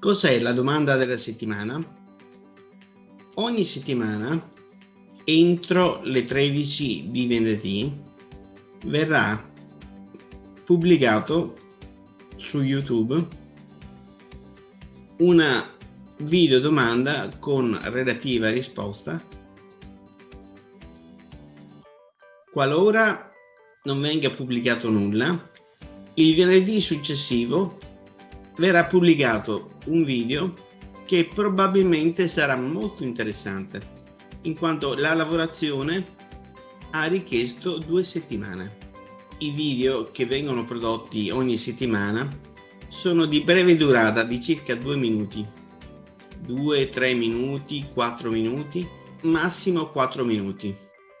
Cos'è la domanda della settimana? Ogni settimana, entro le 13 di venerdì, verrà pubblicato su YouTube una video domanda con relativa risposta qualora non venga pubblicato nulla il venerdì successivo verrà pubblicato un video che probabilmente sarà molto interessante in quanto la lavorazione ha richiesto due settimane. I video che vengono prodotti ogni settimana sono di breve durata di circa due minuti, 2-3 minuti, 4 minuti, massimo 4 minuti.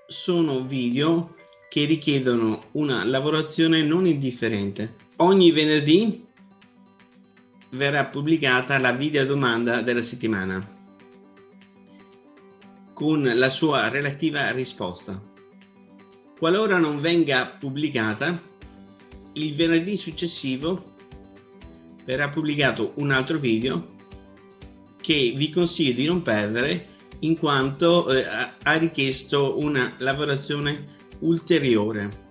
Sono video che richiedono una lavorazione non indifferente. Ogni venerdì verrà pubblicata la video domanda della settimana con la sua relativa risposta. Qualora non venga pubblicata, il venerdì successivo verrà pubblicato un altro video che vi consiglio di non perdere in quanto eh, ha richiesto una lavorazione ulteriore